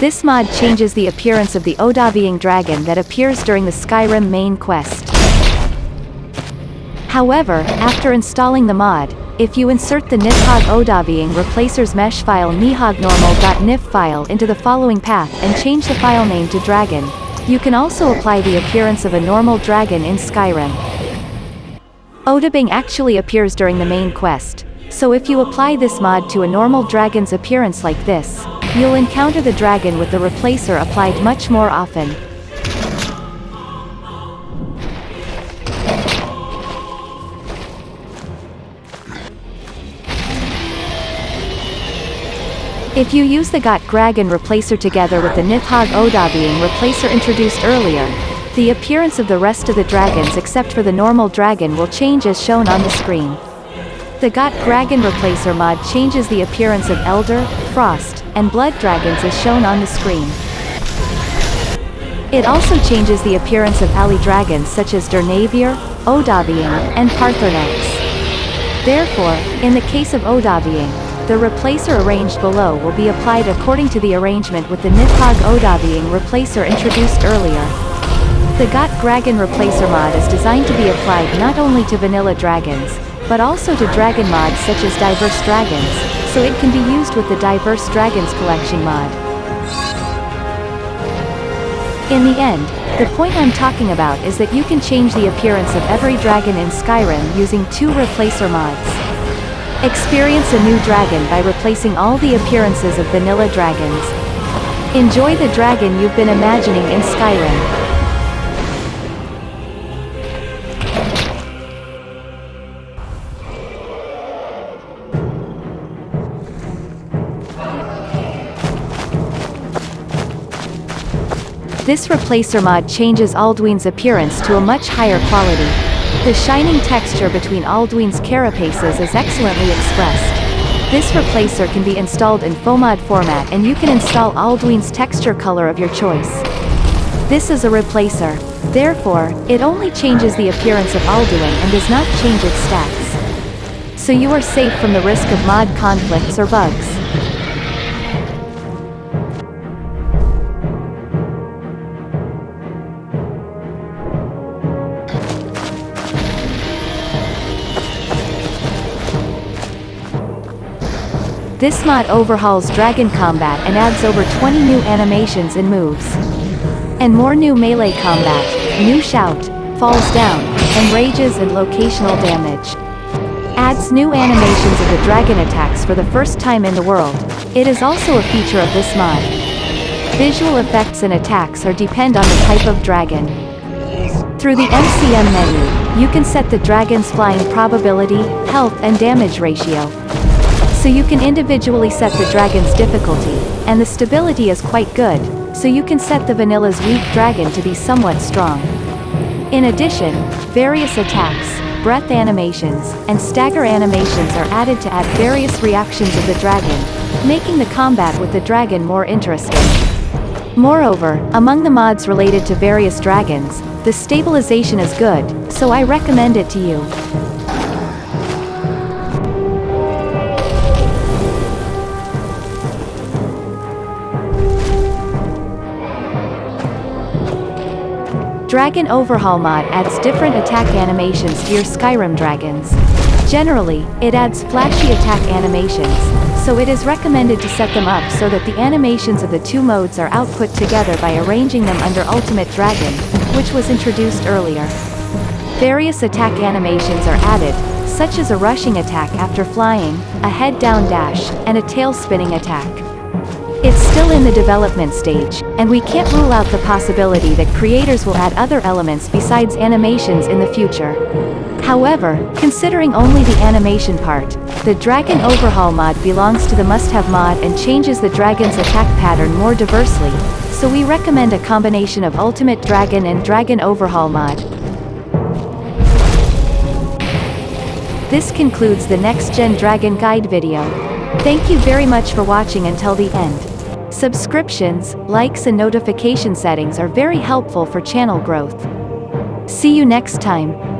This mod changes the appearance of the Odahviing dragon that appears during the Skyrim main quest. However, after installing the mod, if you insert the Nidhogg Odahviing replacer's mesh file nihognormal.nif file into the following path and change the file name to dragon, you can also apply the appearance of a normal dragon in Skyrim. Odahviing actually appears during the main quest, so if you apply this mod to a normal dragon's appearance like this, you'll encounter the dragon with the replacer applied much more often. If you use the Got Gragan replacer together with the Nidhogg Odahviing replacer introduced earlier, the appearance of the rest of the dragons except for the normal dragon will change as shown on the screen. The Got Gragan replacer mod changes the appearance of Elder, Frost, and Blood dragons as shown on the screen. It also changes the appearance of alley dragons such as Durnehviir, Odahviing, and Paarthurnax. Therefore, in the case of Odahviing, the replacer arranged below will be applied according to the arrangement with the Nidhogg Odahviing replacer introduced earlier. The Got Gragan replacer mod is designed to be applied not only to vanilla dragons, but also to dragon mods such as Diverse Dragons, so it can be used with the Diverse Dragons collection mod. In the end, the point I'm talking about is that you can change the appearance of every dragon in Skyrim using two replacer mods. Experience a new dragon by replacing all the appearances of vanilla dragons. Enjoy the dragon you've been imagining in Skyrim. This replacer mod changes Alduin's appearance to a much higher quality. The shining texture between Alduin's carapaces is excellently expressed. This replacer can be installed in FOMOD format and you can install Alduin's texture color of your choice. This is a replacer. Therefore, it only changes the appearance of Alduin and does not change its stats. So you are safe from the risk of mod conflicts or bugs. This mod overhauls Dragon combat and adds over 20 new animations and moves. And more new melee combat, new shout, falls down, and rages and locational damage. Adds new animations of the dragon attacks for the first time in the world. It is also a feature of this mod. Visual effects and attacks are depend on the type of dragon. Through the MCM menu, you can set the dragon's flying probability, health and damage ratio. So you can individually set the dragon's difficulty, and the stability is quite good, so you can set the vanilla's weak dragon to be somewhat strong. In addition, various attacks, breath animations, and stagger animations are added to add various reactions of the dragon, making the combat with the dragon more interesting. Moreover, among the mods related to various dragons, the stabilization is good, so I recommend it to you. Dragon Overhaul mod adds different attack animations to your Skyrim dragons. Generally, it adds flashy attack animations, so it is recommended to set them up so that the animations of the two modes are output together by arranging them under Ultimate Dragon, which was introduced earlier. Various attack animations are added, such as a rushing attack after flying, a head-down dash, and a tail-spinning attack. It's still in the development stage, and we can't rule out the possibility that creators will add other elements besides animations in the future. However, considering only the animation part, the Dragon Overhaul mod belongs to the must-have mod and changes the dragon's attack pattern more diversely, so we recommend a combination of Ultimate Dragon and Dragon Overhaul mod. This concludes the Next Gen Dragon Guide video. Thank you very much for watching until the end. Subscriptions, likes and notification settings are very helpful for channel growth. See you next time.